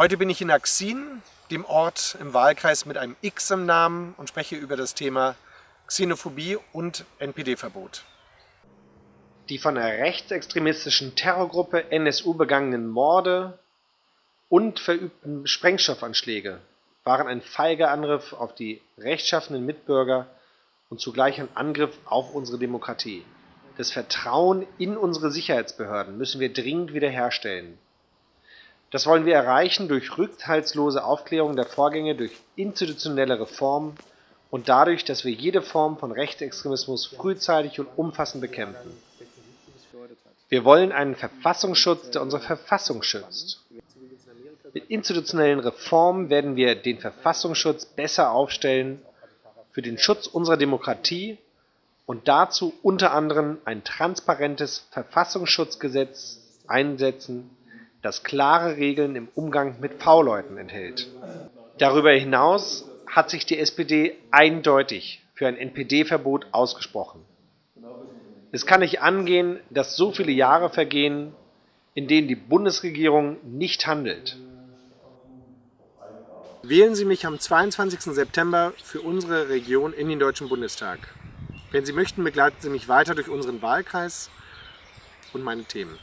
Heute bin ich in Axin, dem Ort im Wahlkreis mit einem X im Namen und spreche über das Thema Xenophobie und NPD-Verbot. Die von der rechtsextremistischen Terrorgruppe NSU begangenen Morde und verübten Sprengstoffanschläge waren ein feiger Angriff auf die rechtschaffenen Mitbürger und zugleich ein Angriff auf unsere Demokratie. Das Vertrauen in unsere Sicherheitsbehörden müssen wir dringend wiederherstellen. Das wollen wir erreichen durch rückhaltslose Aufklärung der Vorgänge, durch institutionelle Reformen und dadurch, dass wir jede Form von Rechtsextremismus frühzeitig und umfassend bekämpfen. Wir wollen einen Verfassungsschutz, der unsere Verfassung schützt. Mit institutionellen Reformen werden wir den Verfassungsschutz besser aufstellen für den Schutz unserer Demokratie und dazu unter anderem ein transparentes Verfassungsschutzgesetz einsetzen, das klare Regeln im Umgang mit V-Leuten enthält. Darüber hinaus hat sich die SPD eindeutig für ein NPD-Verbot ausgesprochen. Es kann nicht angehen, dass so viele Jahre vergehen, in denen die Bundesregierung nicht handelt. Wählen Sie mich am 22. September für unsere Region in den Deutschen Bundestag. Wenn Sie möchten, begleiten Sie mich weiter durch unseren Wahlkreis und meine Themen.